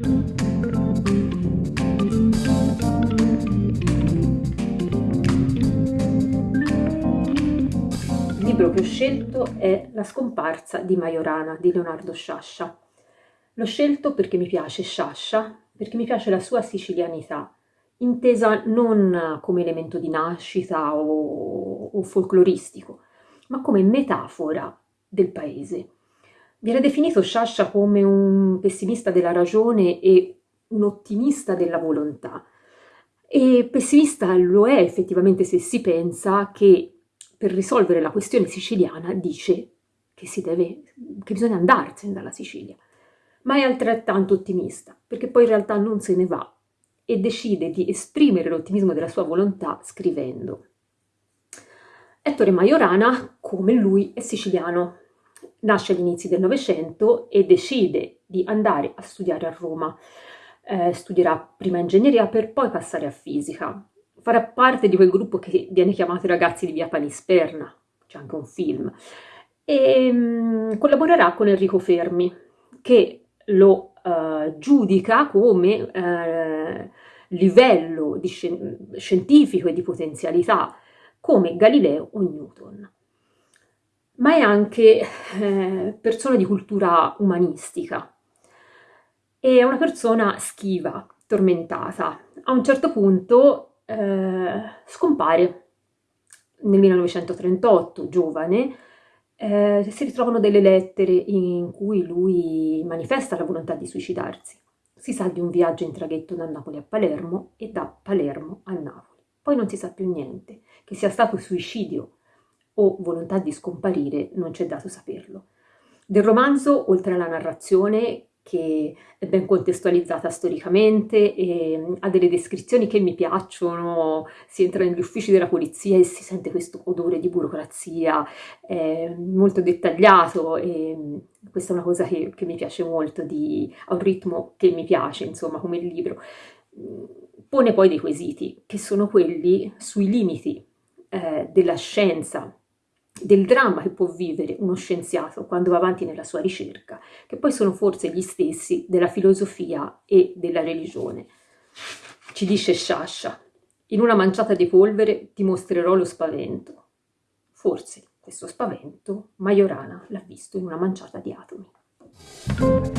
Il libro che ho scelto è La scomparsa di Majorana di Leonardo Sciascia. L'ho scelto perché mi piace Sciascia, perché mi piace la sua sicilianità, intesa non come elemento di nascita o, o folcloristico, ma come metafora del paese. Viene definito Sciascia come un pessimista della ragione e un ottimista della volontà. E pessimista lo è effettivamente se si pensa che per risolvere la questione siciliana dice che, deve, che bisogna andarsene dalla Sicilia. Ma è altrettanto ottimista, perché poi in realtà non se ne va e decide di esprimere l'ottimismo della sua volontà scrivendo. Ettore Majorana, come lui, è siciliano. Nasce agli inizi del Novecento e decide di andare a studiare a Roma. Eh, studierà prima ingegneria per poi passare a fisica. Farà parte di quel gruppo che viene chiamato i ragazzi di via Panisperna, c'è anche un film, e um, collaborerà con Enrico Fermi, che lo uh, giudica come uh, livello scien scientifico e di potenzialità come Galileo o Newton. Ma è anche eh, persona di cultura umanistica. È una persona schiva, tormentata. A un certo punto eh, scompare nel 1938, giovane, eh, si ritrovano delle lettere in cui lui manifesta la volontà di suicidarsi. Si sa di un viaggio in traghetto da Napoli a Palermo e da Palermo a Napoli poi non si sa più niente. Che sia stato suicidio o volontà di scomparire non c'è dato saperlo. Del romanzo, oltre alla narrazione, che è ben contestualizzata storicamente e ha delle descrizioni che mi piacciono, si entra negli uffici della polizia e si sente questo odore di burocrazia, è molto dettagliato e questa è una cosa che, che mi piace molto, di, ha un ritmo che mi piace, insomma, come il libro pone poi dei quesiti, che sono quelli sui limiti eh, della scienza, del dramma che può vivere uno scienziato quando va avanti nella sua ricerca, che poi sono forse gli stessi della filosofia e della religione. Ci dice Sciascia, in una manciata di polvere ti mostrerò lo spavento. Forse questo spavento Majorana l'ha visto in una manciata di atomi.